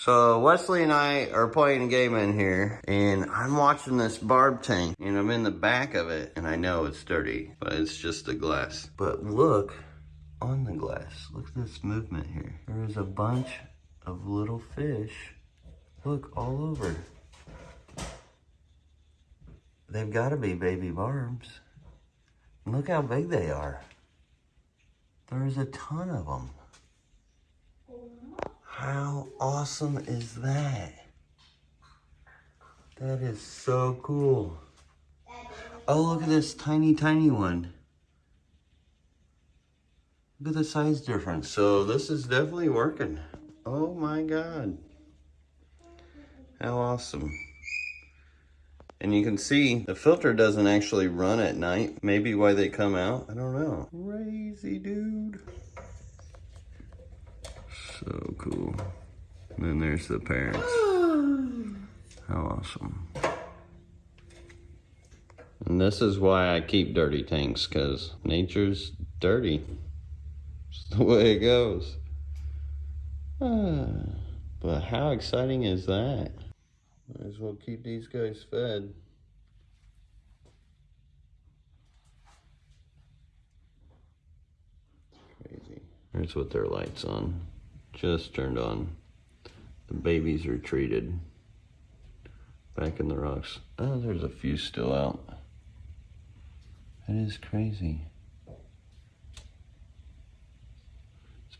So Wesley and I are playing a game in here and I'm watching this barb tank and I'm in the back of it and I know it's dirty, but it's just the glass. But look on the glass, look at this movement here. There is a bunch of little fish, look all over. They've gotta be baby barbs. Look how big they are. There's a ton of them. How awesome is that? That is so cool. Oh, look at this tiny, tiny one. Look at the size difference. So this is definitely working. Oh my God. How awesome. And you can see the filter doesn't actually run at night. Maybe why they come out. I don't know. Crazy dude. So cool. And then there's the parents. How awesome. And this is why I keep dirty tanks, because nature's dirty. It's the way it goes. Ah, but how exciting is that? Might as well keep these guys fed. Crazy. Here's what their light's on just turned on. The babies are treated. Back in the rocks. Oh, there's a few still out. That is crazy.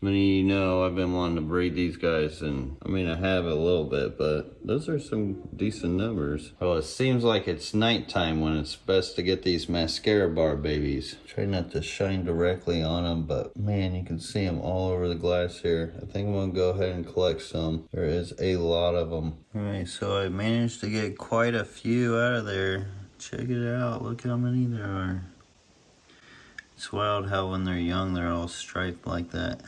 Many of you know, I've been wanting to breed these guys, and I mean, I have a little bit, but those are some decent numbers. Well, it seems like it's nighttime when it's best to get these mascara barb babies. Try not to shine directly on them, but man, you can see them all over the glass here. I think I'm gonna go ahead and collect some. There is a lot of them. All right, so I managed to get quite a few out of there. Check it out, look how many there are. It's wild how when they're young, they're all striped like that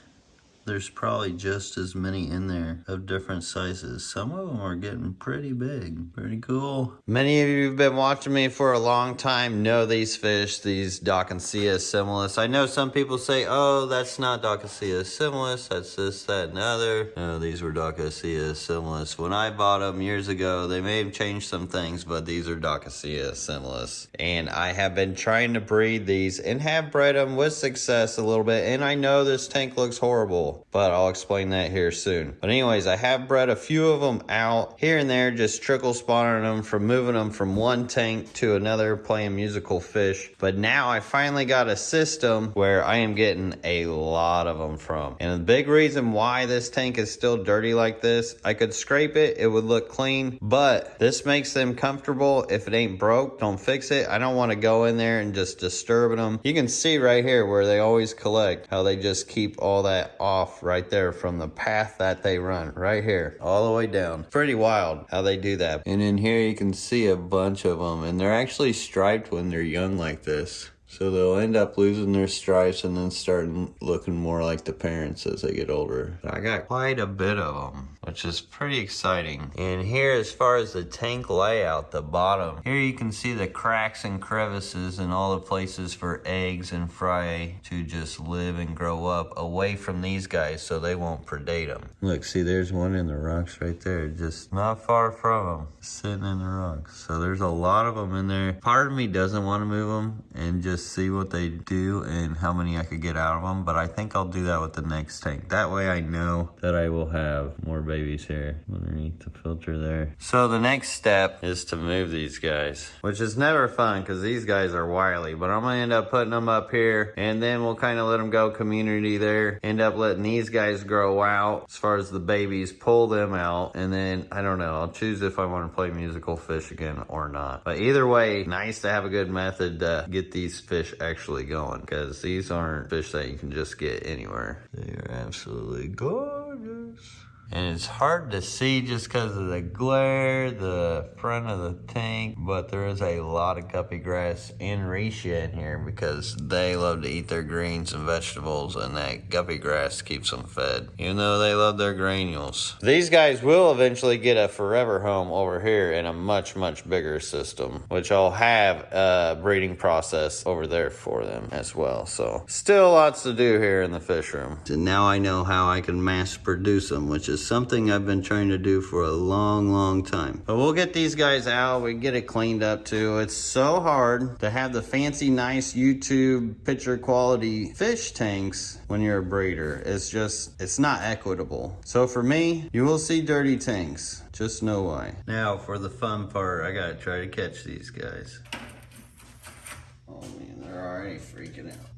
there's probably just as many in there of different sizes. Some of them are getting pretty big. Pretty cool. Many of you who've been watching me for a long time know these fish, these Dawkinsia similis. I know some people say, oh, that's not Dawkinsia similis, that's this, that, and the other. No, these were Dawkinsia similis. When I bought them years ago, they may have changed some things, but these are Dawkinsia similis. And I have been trying to breed these and have bred them with success a little bit. And I know this tank looks horrible but I'll explain that here soon. But anyways, I have bred a few of them out here and there, just trickle spawning them from moving them from one tank to another, playing musical fish. But now I finally got a system where I am getting a lot of them from. And the big reason why this tank is still dirty like this, I could scrape it, it would look clean, but this makes them comfortable. If it ain't broke, don't fix it. I don't want to go in there and just disturb them. You can see right here where they always collect, how they just keep all that off off right there from the path that they run right here all the way down. Pretty wild how they do that. And in here you can see a bunch of them and they're actually striped when they're young like this. So they'll end up losing their stripes and then starting looking more like the parents as they get older. I got quite a bit of them, which is pretty exciting. And here, as far as the tank layout, the bottom, here you can see the cracks and crevices and all the places for eggs and fry to just live and grow up away from these guys so they won't predate them. Look, see, there's one in the rocks right there, just not far from them, sitting in the rocks. So there's a lot of them in there. Part of me doesn't want to move them and just just see what they do and how many I could get out of them. But I think I'll do that with the next tank. That way I know that I will have more babies here underneath the filter there. So the next step is to move these guys, which is never fun because these guys are wily. But I'm going to end up putting them up here and then we'll kind of let them go community there. End up letting these guys grow out as far as the babies, pull them out. And then, I don't know, I'll choose if I want to play musical fish again or not. But either way, nice to have a good method to get these fish actually going because these aren't fish that you can just get anywhere. They are absolutely gorgeous. And it's hard to see just because of the glare, the front of the tank, but there is a lot of guppy grass in reishi in here because they love to eat their greens and vegetables and that guppy grass keeps them fed, even though they love their granules. These guys will eventually get a forever home over here in a much, much bigger system, which I'll have a breeding process over there for them as well. So still lots to do here in the fish room. And now I know how I can mass produce them, which is something I've been trying to do for a long, long time. But we'll get these guys out. We get it cleaned up too. It's so hard to have the fancy, nice YouTube picture quality fish tanks when you're a breeder. It's just, it's not equitable. So for me, you will see dirty tanks. Just know why. Now for the fun part, I gotta try to catch these guys. Oh man, they're already freaking out.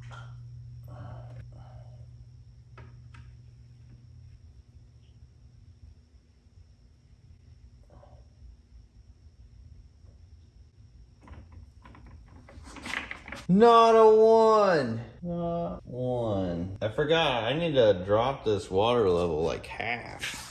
Not a one. Not one. I forgot. I need to drop this water level like half.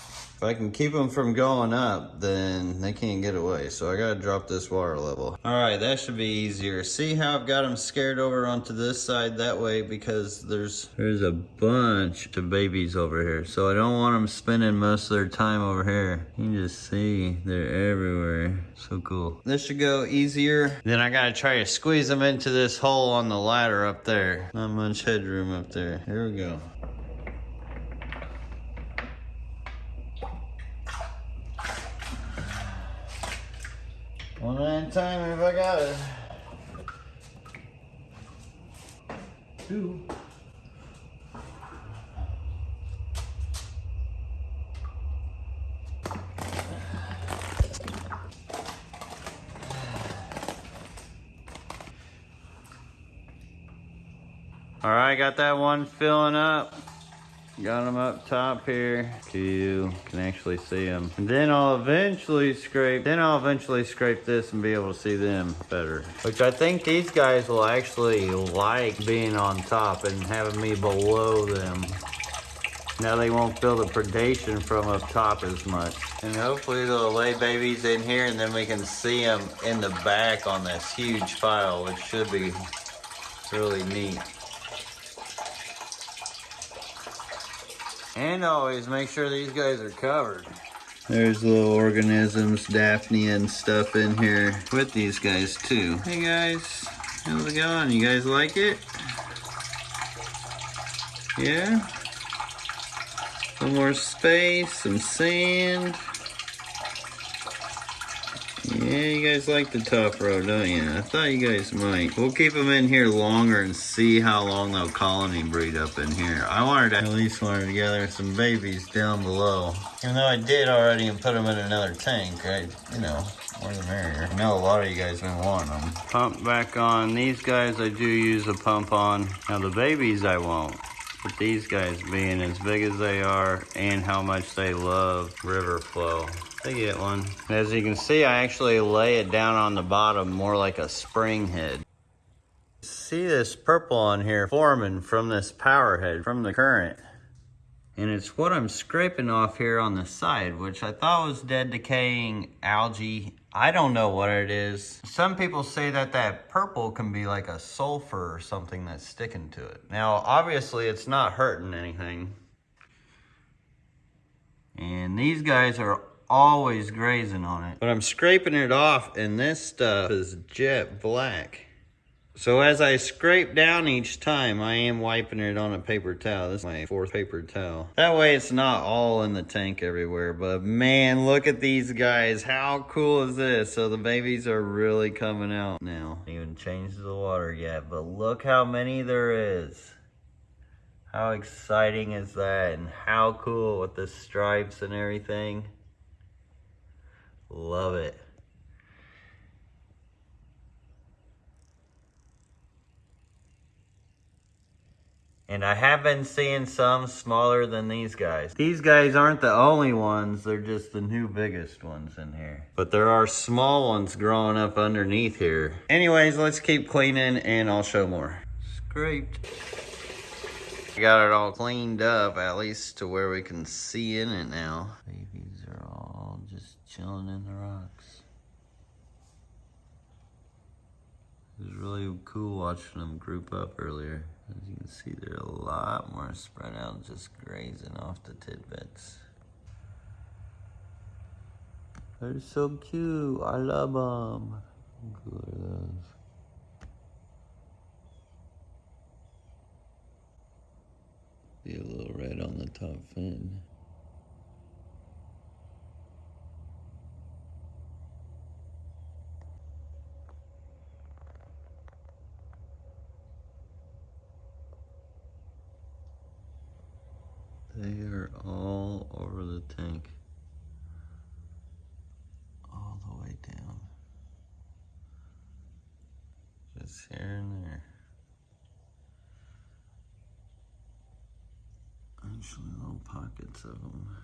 If I can keep them from going up, then they can't get away. So I gotta drop this water level. All right, that should be easier. See how I've got them scared over onto this side that way because there's there's a bunch of babies over here. So I don't want them spending most of their time over here. You can just see they're everywhere. So cool. This should go easier. Then I gotta try to squeeze them into this hole on the ladder up there. Not much headroom up there. Here we go. One at a time if I got it. Two. All right, got that one filling up. Got them up top here. You can actually see them. And then I'll eventually scrape, then I'll eventually scrape this and be able to see them better. Which I think these guys will actually like being on top and having me below them. Now they won't feel the predation from up top as much. And hopefully they'll lay babies in here and then we can see them in the back on this huge file, which should be really neat. And always make sure these guys are covered. There's little organisms, daphnia and stuff in here with these guys too. Hey guys, how's it going? You guys like it? Yeah? Little more space, some sand. Yeah, you guys like the tough row, don't you? I thought you guys might. We'll keep them in here longer and see how long they'll colony breed up in here. I wanted to at least wanted to gather some babies down below. Even though I did already and put them in another tank, I, you know, more the merrier. I know a lot of you guys been wanting them. Pump back on. These guys I do use a pump on. Now the babies I won't. But these guys being as big as they are and how much they love river flow, they get one. As you can see, I actually lay it down on the bottom more like a spring head. See this purple on here forming from this power head, from the current. And it's what I'm scraping off here on the side, which I thought was dead decaying algae. I don't know what it is. Some people say that that purple can be like a sulfur or something that's sticking to it. Now, obviously it's not hurting anything. And these guys are always grazing on it. But I'm scraping it off and this stuff is jet black. So as I scrape down each time, I am wiping it on a paper towel. This is my fourth paper towel. That way it's not all in the tank everywhere. But man, look at these guys. How cool is this? So the babies are really coming out now. Even changed the water yet, but look how many there is. How exciting is that? And how cool with the stripes and everything. Love it. And I have been seeing some smaller than these guys. These guys aren't the only ones, they're just the new biggest ones in here. But there are small ones growing up underneath here. Anyways, let's keep cleaning and I'll show more. Scraped. Got it all cleaned up, at least to where we can see in it now. Just chilling in the rocks. It was really cool watching them group up earlier. As you can see, they're a lot more spread out, just grazing off the tidbits. They're so cute. I love them. Look at those. See a little red on the top fin. They are all over the tank. All the way down. Just here and there. Actually, little pockets of them.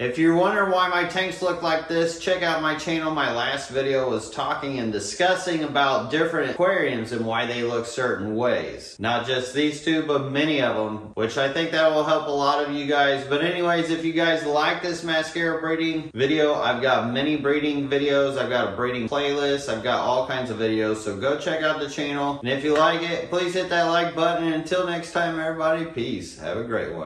If you're wondering why my tanks look like this, check out my channel. My last video was talking and discussing about different aquariums and why they look certain ways. Not just these two, but many of them, which I think that will help a lot of you guys. But anyways, if you guys like this mascara breeding video, I've got many breeding videos. I've got a breeding playlist. I've got all kinds of videos. So go check out the channel. And if you like it, please hit that like button. And until next time, everybody, peace. Have a great one.